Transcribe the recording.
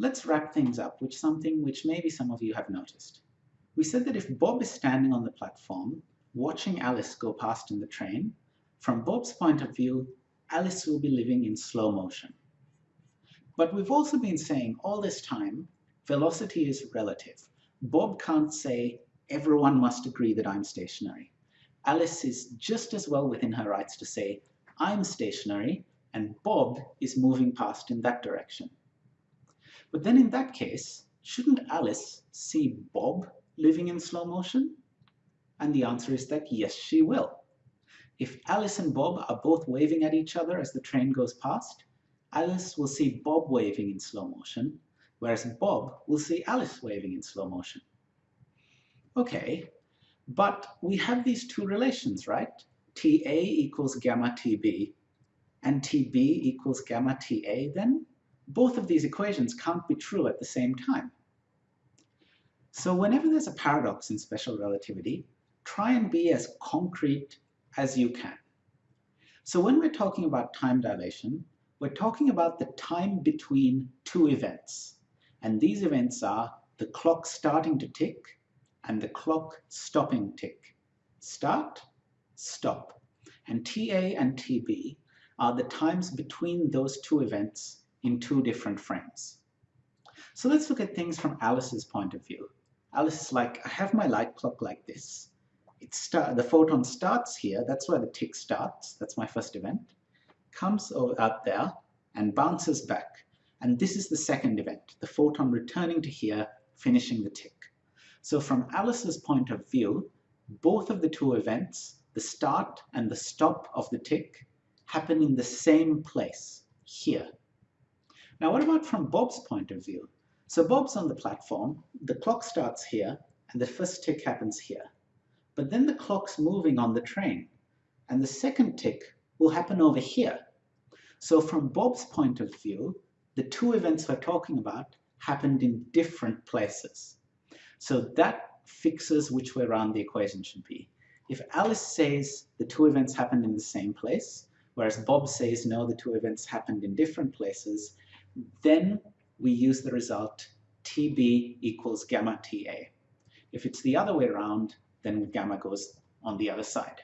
let's wrap things up with something which maybe some of you have noticed. We said that if Bob is standing on the platform, watching Alice go past in the train, from Bob's point of view, Alice will be living in slow motion. But we've also been saying all this time, velocity is relative. Bob can't say, everyone must agree that I'm stationary. Alice is just as well within her rights to say, I'm stationary and Bob is moving past in that direction. But then in that case, shouldn't Alice see Bob living in slow motion? And the answer is that yes, she will. If Alice and Bob are both waving at each other as the train goes past, Alice will see Bob waving in slow motion, whereas Bob will see Alice waving in slow motion. Okay, but we have these two relations, right? TA equals gamma TB and TB equals gamma TA then? Both of these equations can't be true at the same time. So whenever there's a paradox in special relativity, try and be as concrete as you can. So when we're talking about time dilation, we're talking about the time between two events. And these events are the clock starting to tick and the clock stopping tick. Start, stop. And TA and TB are the times between those two events in two different frames. So let's look at things from Alice's point of view. Alice is like, I have my light clock like this. It start, the photon starts here, that's where the tick starts, that's my first event, comes out there and bounces back. And this is the second event, the photon returning to here, finishing the tick. So from Alice's point of view, both of the two events, the start and the stop of the tick, happen in the same place, here. Now what about from Bob's point of view? So Bob's on the platform, the clock starts here, and the first tick happens here. But then the clock's moving on the train, and the second tick will happen over here. So from Bob's point of view, the two events we're talking about happened in different places. So that fixes which way around the equation should be. If Alice says the two events happened in the same place, whereas Bob says, no, the two events happened in different places, then we use the result TB equals gamma TA. If it's the other way around, then gamma goes on the other side.